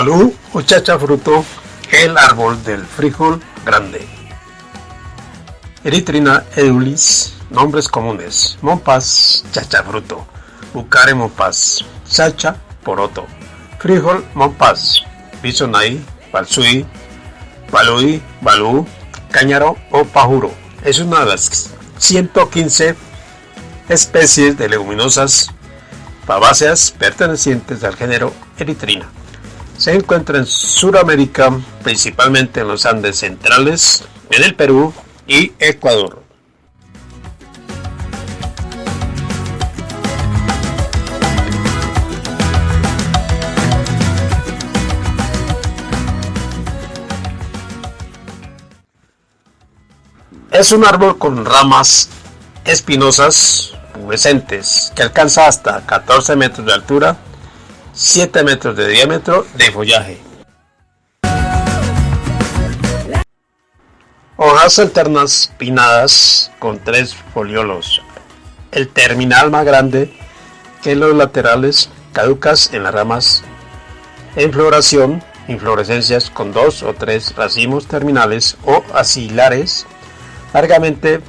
Balú o chacha fruto, el árbol del frijol grande. Eritrina edulis, nombres comunes, mompas, chachafruto, bucare mompas, chacha, poroto, frijol mompas, bisonai, balsui, balui, balú, cáñaro o pajuro. Es una de las 115 especies de leguminosas fabáceas pertenecientes al género Eritrina. Se encuentra en Sudamérica, principalmente en los Andes centrales, en el Perú y Ecuador. Es un árbol con ramas espinosas, pubescentes, que alcanza hasta 14 metros de altura, 7 metros de diámetro de follaje. Hojas alternas pinnadas con tres foliolos. El terminal más grande que los laterales, caducas en las ramas. En floración, inflorescencias con dos o tres racimos terminales o axilares largamente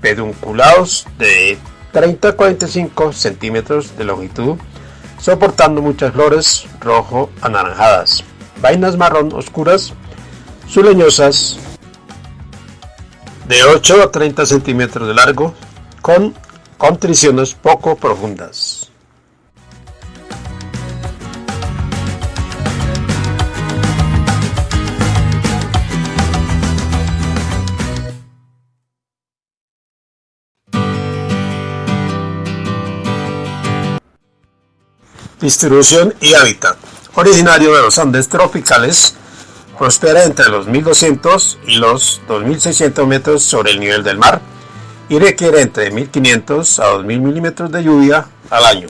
pedunculados de 30 a 45 centímetros de longitud, soportando muchas flores rojo anaranjadas, vainas marrón oscuras, suleñosas, de 8 a 30 centímetros de largo, con contriciones poco profundas. Distribución y hábitat. Originario de los Andes tropicales, prospera entre los 1200 y los 2600 metros sobre el nivel del mar y requiere entre 1500 a 2000 milímetros de lluvia al año.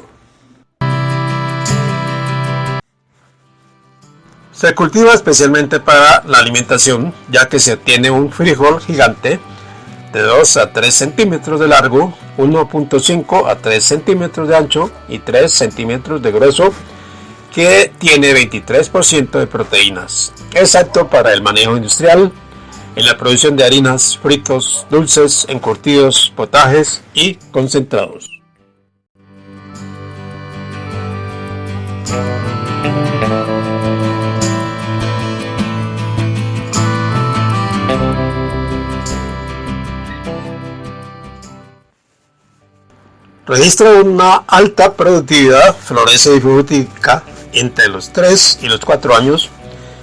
Se cultiva especialmente para la alimentación, ya que se obtiene un frijol gigante de 2 a 3 centímetros de largo, 1.5 a 3 centímetros de ancho y 3 centímetros de grueso, que tiene 23% de proteínas. Es apto para el manejo industrial, en la producción de harinas, fritos, dulces, encurtidos, potajes y concentrados. Registra una alta productividad, florece y fructifica entre los 3 y los 4 años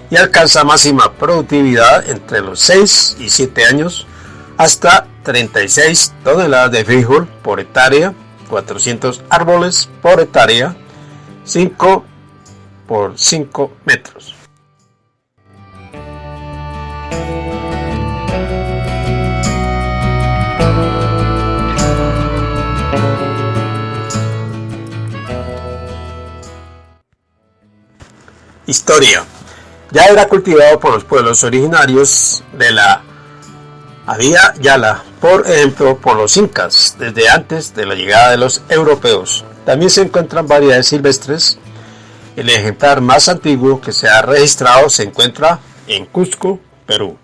y alcanza máxima productividad entre los 6 y 7 años hasta 36 toneladas de frijol por hectárea, 400 árboles por hectárea, 5 por 5 metros. Historia. Ya era cultivado por los pueblos originarios de la Avia Yala, por ejemplo por los incas, desde antes de la llegada de los europeos. También se encuentran variedades silvestres. El ejemplar más antiguo que se ha registrado se encuentra en Cusco, Perú.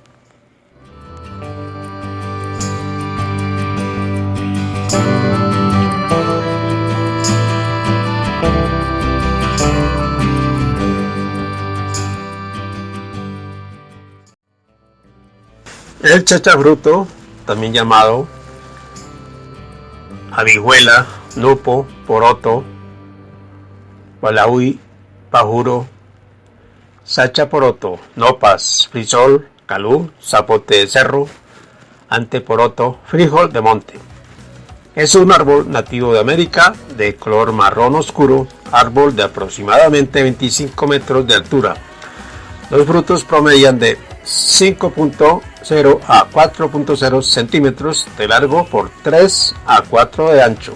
El chachafruto, también llamado habijuela, nupo, poroto, balaui, pajuro, sachaporoto, nopas, frisol, calú, zapote de cerro, anteporoto, frijol de monte. Es un árbol nativo de América de color marrón oscuro, árbol de aproximadamente 25 metros de altura. Los frutos promedian de 5.0 a 4.0 centímetros de largo por 3 a 4 de ancho.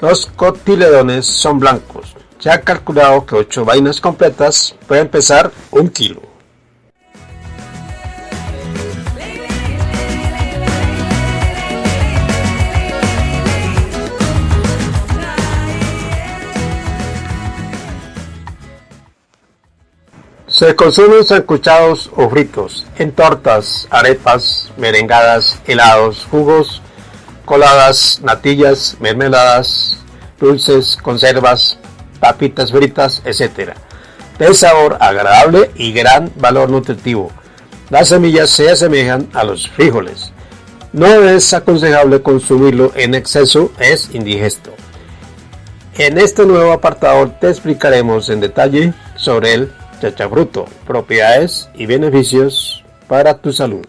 Los cotiledones son blancos. Ha calculado que 8 vainas completas pueden pesar un kilo. Se consumen sancuchados o fritos, en tortas, arepas, merengadas, helados, jugos, coladas, natillas, mermeladas, dulces, conservas, papitas fritas, etc. De sabor agradable y gran valor nutritivo. Las semillas se asemejan a los frijoles. No es aconsejable consumirlo en exceso, es indigesto. En este nuevo apartado te explicaremos en detalle sobre el chachafruto, propiedades y beneficios para tu salud.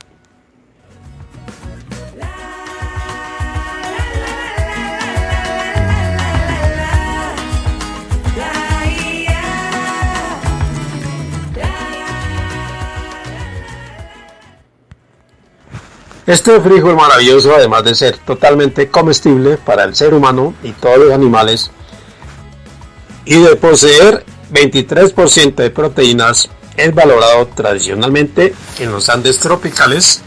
Este frijol maravilloso, además de ser totalmente comestible para el ser humano y todos los animales, y de poseer 23% de proteínas, es valorado tradicionalmente en los Andes tropicales,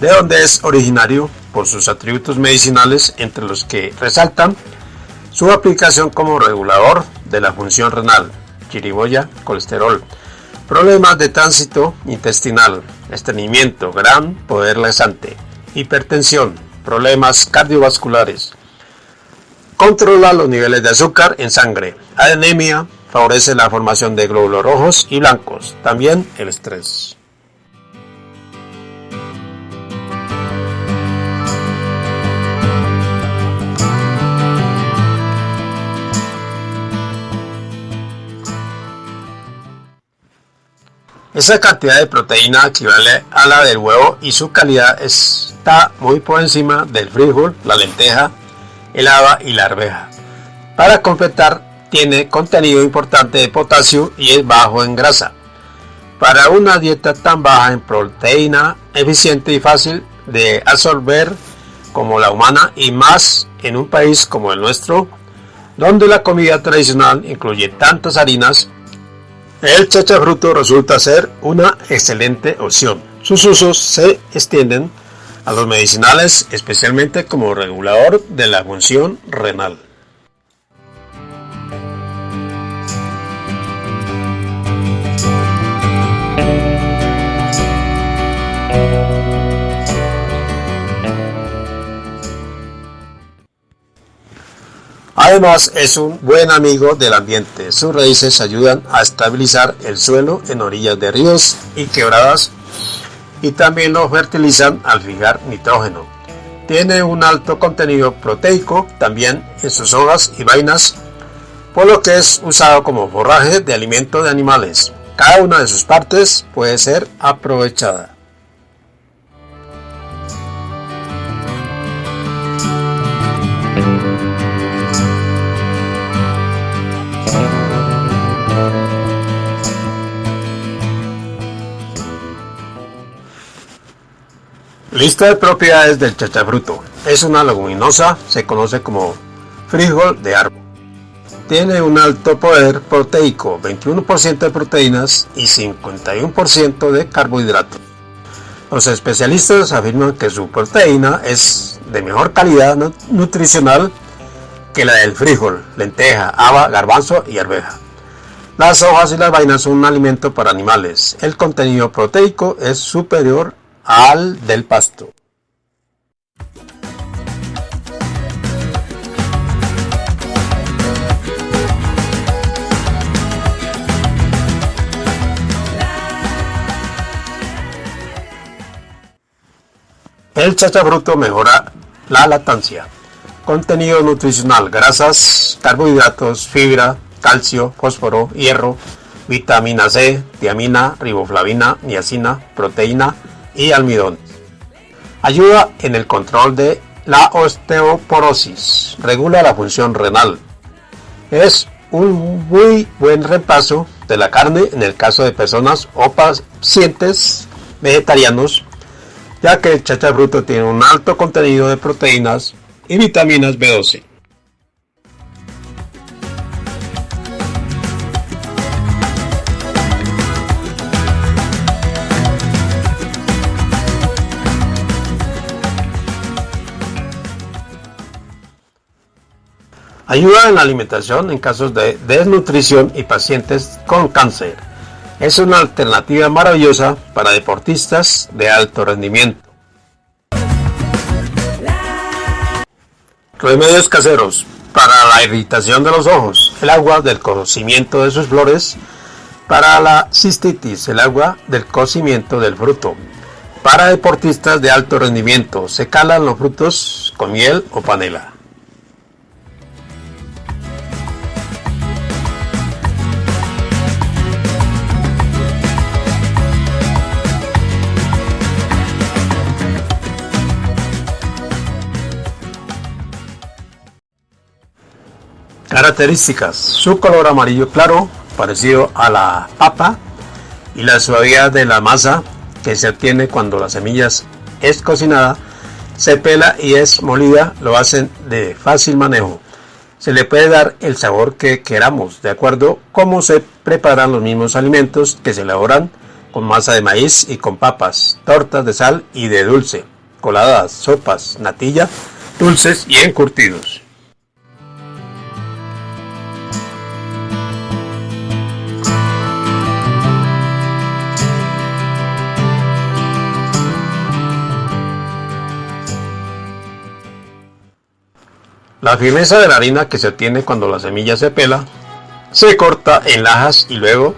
de donde es originario por sus atributos medicinales, entre los que resaltan su aplicación como regulador de la función renal, chiriboya, colesterol, problemas de tránsito intestinal, estreñimiento, gran poder laxante, hipertensión, problemas cardiovasculares. Controla los niveles de azúcar en sangre, anemia, favorece la formación de glóbulos rojos y blancos, también el estrés. Esa cantidad de proteína equivale a la del huevo y su calidad está muy por encima del frijol, la lenteja, el haba y la arveja. Para completar, tiene contenido importante de potasio y es bajo en grasa. Para una dieta tan baja en proteína, eficiente y fácil de absorber como la humana y más en un país como el nuestro, donde la comida tradicional incluye tantas harinas, el chachafruto resulta ser una excelente opción. Sus usos se extienden a los medicinales, especialmente como regulador de la función renal. Además es un buen amigo del ambiente. Sus raíces ayudan a estabilizar el suelo en orillas de ríos y quebradas y también lo fertilizan al fijar nitrógeno. Tiene un alto contenido proteico también en sus hojas y vainas, por lo que es usado como forraje de alimento de animales. Cada una de sus partes puede ser aprovechada. Lista de propiedades del chachafruto. Es una leguminosa, se conoce como frijol de árbol. Tiene un alto poder proteico, 21% de proteínas y 51% de carbohidratos. Los especialistas afirman que su proteína es de mejor calidad nutricional que la del frijol, lenteja, haba, garbanzo y arveja. Las hojas y las vainas son un alimento para animales. El contenido proteico es superior al del pasto. El chachafruto mejora la lactancia. Contenido nutricional, grasas, carbohidratos, fibra, calcio, fósforo, hierro, vitamina C, tiamina, riboflavina, niacina, proteína, y almidón. Ayuda en el control de la osteoporosis. Regula la función renal. Es un muy buen repaso de la carne en el caso de personas o pacientes vegetarianos, ya que el chacha bruto tiene un alto contenido de proteínas y vitaminas B12. Ayuda en la alimentación en casos de desnutrición y pacientes con cáncer. Es una alternativa maravillosa para deportistas de alto rendimiento. Remedios caseros para la irritación de los ojos, el agua del cocimiento de sus flores, para la cistitis, el agua del cocimiento del fruto. Para deportistas de alto rendimiento, se calan los frutos con miel o panela. Características. Su color amarillo claro, parecido a la papa, y la suavidad de la masa que se obtiene cuando la semilla es cocinada, se pela y es molida, lo hacen de fácil manejo. Se le puede dar el sabor que queramos, de acuerdo cómo se preparan los mismos alimentos que se elaboran con masa de maíz y con papas, tortas de sal y de dulce, coladas, sopas, natilla, dulces y encurtidos. La firmeza de la harina que se obtiene cuando la semilla se pela, se corta en lajas y luego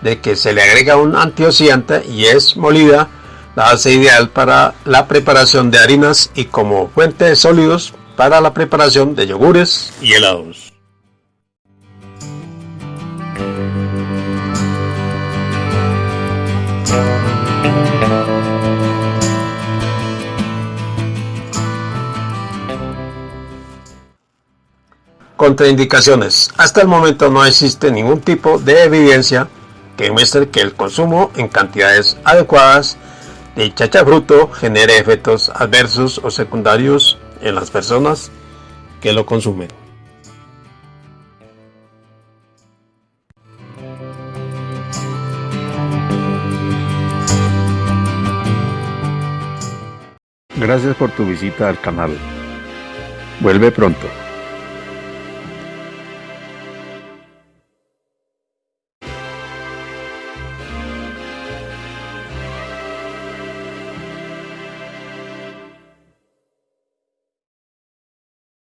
de que se le agrega un antioxidante y es molida, la hace ideal para la preparación de harinas y como fuente de sólidos para la preparación de yogures y helados. Contraindicaciones. Hasta el momento no existe ningún tipo de evidencia que muestre que el consumo en cantidades adecuadas de chachafruto genere efectos adversos o secundarios en las personas que lo consumen. Gracias por tu visita al canal. Vuelve pronto.